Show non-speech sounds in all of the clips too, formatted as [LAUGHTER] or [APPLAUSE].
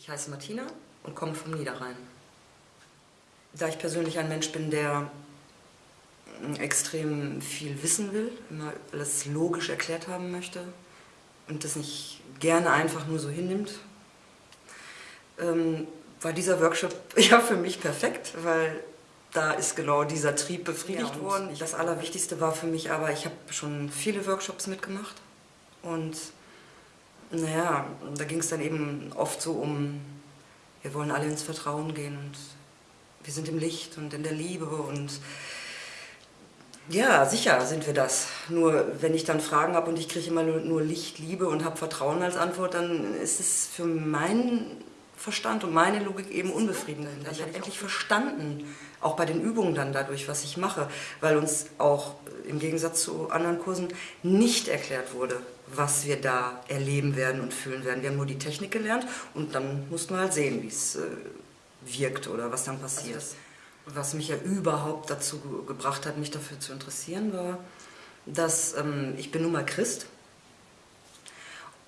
Ich heiße Martina und komme vom Niederrhein. Da ich persönlich ein Mensch bin, der extrem viel wissen will, immer alles logisch erklärt haben möchte und das nicht gerne einfach nur so hinnimmt, ähm, war dieser Workshop [LAUGHS] ja für mich perfekt, weil da ist genau dieser Trieb befriedigt ja, worden. Das Allerwichtigste war für mich aber, ich habe schon viele Workshops mitgemacht und naja, da ging es dann eben oft so um, wir wollen alle ins Vertrauen gehen und wir sind im Licht und in der Liebe und ja, sicher sind wir das. Nur wenn ich dann Fragen habe und ich kriege immer nur, Licht, Liebe und habe Vertrauen als Antwort, dann ist es für meinen Verstand und meine Logik eben unbefriedigend. Ich habe endlich verstanden, auch bei den Übungen dann dadurch, was ich mache, weil uns auch im Gegensatz zu anderen Kursen nicht erklärt wurde, was wir da erleben werden und fühlen werden. Wir haben nur die Technik gelernt und dann mussten wir halt sehen, wie es äh, wirkt oder was dann passiert. Also was mich ja überhaupt dazu gebracht hat, mich dafür zu interessieren, war, dass ähm, ich bin nun mal Christ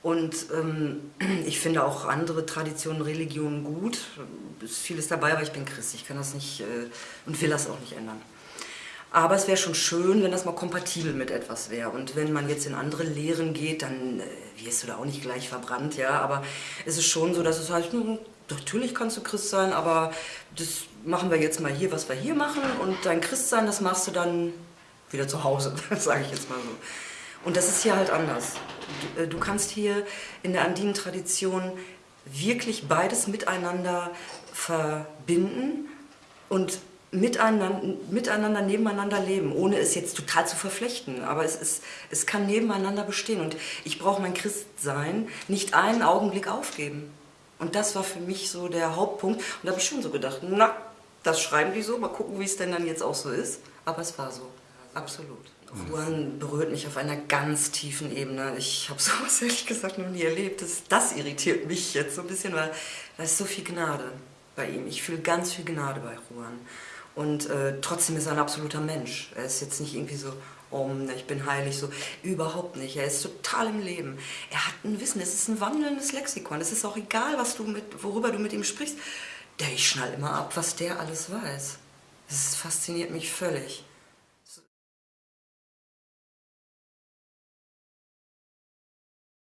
und ähm, [CLEARS THROAT] ich finde auch andere Traditionen, Religionen gut. Es ist vieles dabei, aber ich bin Christ. Ich kann das nicht äh, und will das auch nicht ändern. Aber es wäre schon schön, wenn das mal kompatibel mit etwas wäre. Und wenn man jetzt in andere Lehren geht, dann äh, wirst du da auch nicht gleich verbrannt, ja. Aber es ist schon so, dass es heißt, hm, natürlich kannst du Christ sein, aber das machen wir jetzt mal hier, was wir hier machen. Und dein Christsein, das machst du dann wieder zu Hause, [LAUGHS] sage ich jetzt mal so. Und das ist hier halt anders. Du, äh, du kannst hier in der andinen Tradition wirklich beides miteinander verbinden und miteinander, miteinander nebeneinander leben, ohne es jetzt total zu verflechten. Aber es, ist, es kann nebeneinander bestehen und ich brauche mein Christsein nicht einen Augenblick aufgeben. Und das war für mich so der Hauptpunkt. Und da habe ich schon so gedacht, na, das schreiben die so, mal gucken, wie es denn dann jetzt auch so ist. Aber es war so, absolut. Ruan berührt mich auf einer ganz tiefen Ebene. Ich habe [LAUGHS] sowas ehrlich gesagt noch nie erlebt. Das, das irritiert mich jetzt so ein bisschen, weil da ist so viel Gnade bei ihm. Ich fühle ganz viel Gnade bei Ruan. Und äh, trotzdem ist er ein absoluter Mensch. Er ist jetzt nicht irgendwie so, oh, ich bin heilig, so. Überhaupt nicht. Er ist total im Leben. Er hat ein Wissen, es ist ein wandelndes Lexikon. Es ist auch egal, was du mit, worüber du mit ihm sprichst. Der, ich schnall immer ab, was der alles weiß. Das fasziniert mich völlig.